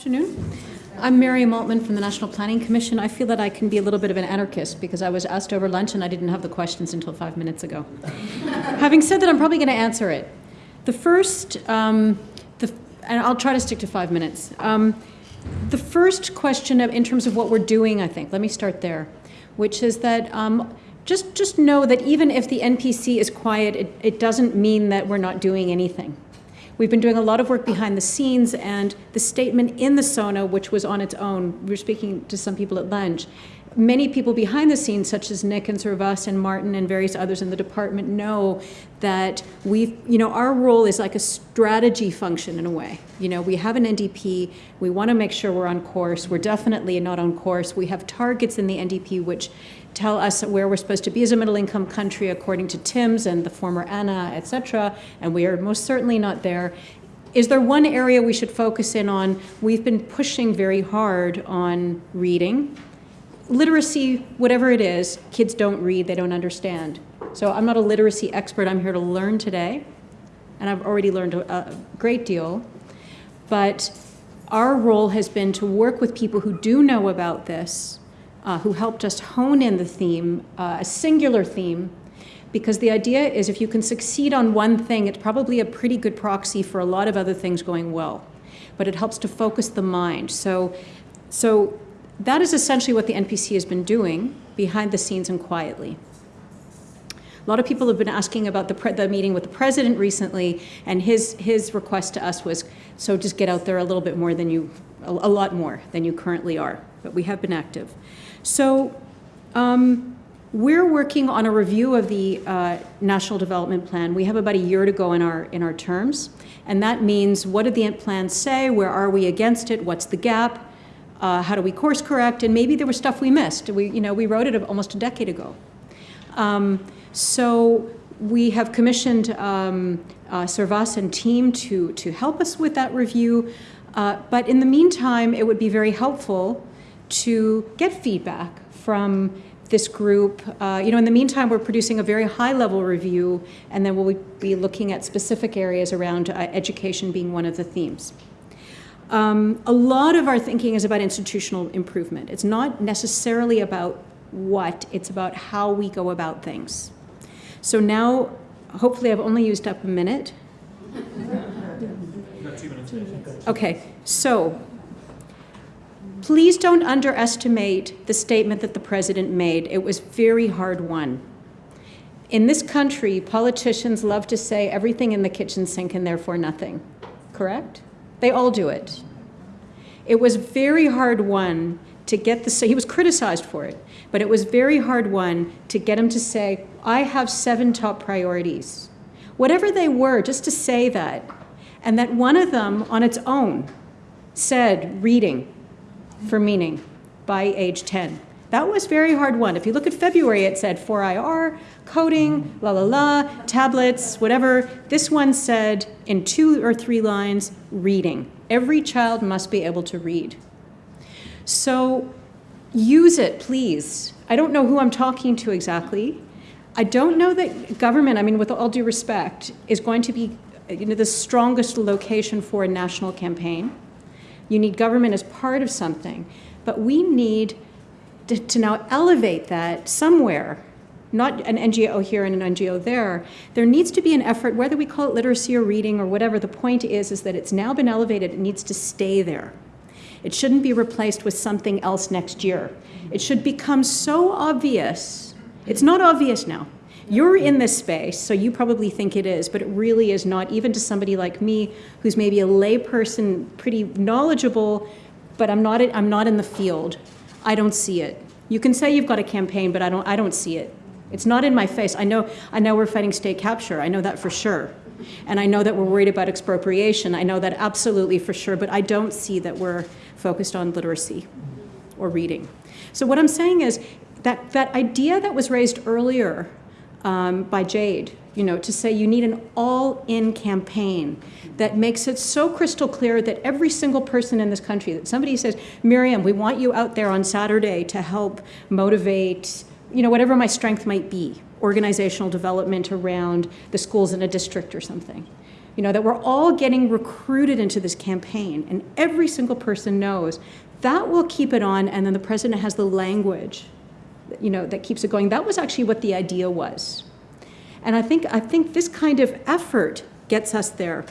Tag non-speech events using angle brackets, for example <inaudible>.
afternoon. I'm Miriam Altman from the National Planning Commission. I feel that I can be a little bit of an anarchist because I was asked over lunch and I didn't have the questions until five minutes ago. <laughs> Having said that, I'm probably going to answer it. The first, um, the, and I'll try to stick to five minutes. Um, the first question of, in terms of what we're doing, I think, let me start there, which is that um, just, just know that even if the NPC is quiet, it, it doesn't mean that we're not doing anything. We've been doing a lot of work behind the scenes and the statement in the SONA, which was on its own, we were speaking to some people at lunch, many people behind the scenes, such as Nick and Servaas and Martin and various others in the department know that we, you know, our role is like a strategy function in a way. You know, we have an NDP, we want to make sure we're on course. We're definitely not on course. We have targets in the NDP which tell us where we're supposed to be as a middle income country according to TIMSS and the former Anna, et cetera, and we are most certainly not there. Is there one area we should focus in on? We've been pushing very hard on reading. Literacy, whatever it is, kids don't read, they don't understand. So I'm not a literacy expert, I'm here to learn today, and I've already learned a, great deal. But our role has been to work with people who do know about this uh, who helped us hone in the theme, uh, a singular theme, because the idea is if you can succeed on one thing, it's probably a pretty good proxy for a lot of other things going well. But it helps to focus the mind. So, so that is essentially what the NPC has been doing behind the scenes and quietly. A lot of people have been asking about the, the, meeting with the president recently, and his, his request to us was, so just get out there a little bit more than you, a, a lot more than you currently are. But we have been active. So um, we're working on a review of the uh, National Development Plan. We have about a year to go in our, in our terms. And that means what did the plan say? Where are we against it? What's the gap? Uh, how do we course correct? And maybe there was stuff we missed. We, you know, we wrote it almost a decade ago. Um, so we have commissioned um, uh, Servaas and team to, to help us with that review. Uh, but in the meantime, it would be very helpful to get feedback from this group. Uh, you know, in the meantime, we're producing a very high-level review, and then we'll be looking at specific areas around uh, education being one of the themes. Um, a lot of our thinking is about institutional improvement. It's not necessarily about what, it's about how we go about things. So now, hopefully I've only used up a minute. Okay, so Please don't underestimate the statement that the president made. It was very hard won. In this country, politicians love to say everything in the kitchen sink and therefore nothing, correct? They all do it. It was very hard won to get the, he was criticized for it, but it was very hard won to get him to say, I have seven top priorities. Whatever they were, just to say that, and that one of them on its own said reading, for meaning by age 10. That was very hard one. If you look at February, it said 4IR, coding, la la la, tablets, whatever. This one said in two or three lines, reading. Every child must be able to read. So use it, please. I don't know who I'm talking to exactly. I don't know that government, I mean, with all due respect, is going to be you know, the strongest location for a national campaign. You need government as part of something. But we need to, to now elevate that somewhere not an NGO here and an NGO there. There needs to be an effort, whether we call it literacy or reading or whatever, the point is, is that it's now been elevated, it needs to stay there. It shouldn't be replaced with something else next year. It should become so obvious. It's not obvious now. You're in this space, so you probably think it is, but it really is not, even to somebody like me, who's maybe a layperson, pretty knowledgeable, but I'm not, I'm not in the field. I don't see it. You can say you've got a campaign, but I don't, I don't see it. It's not in my face. I know, I know we're fighting state capture. I know that for sure. And I know that we're worried about expropriation. I know that absolutely for sure, but I don't see that we're focused on literacy or reading. So what I'm saying is that, that idea that was raised earlier um, by Jade, you know, to say you need an all-in campaign that makes it so crystal clear that every single person in this country, that somebody says, Miriam, we want you out there on Saturday to help motivate, you know, whatever my strength might be, organizational development around the schools in a district or something. you know, that we're all getting recruited into this campaign, and every single person knows that will keep it on, and then the president has the language, you know, that keeps it going. That was actually what the idea was. And I think, I think this kind of effort gets us there.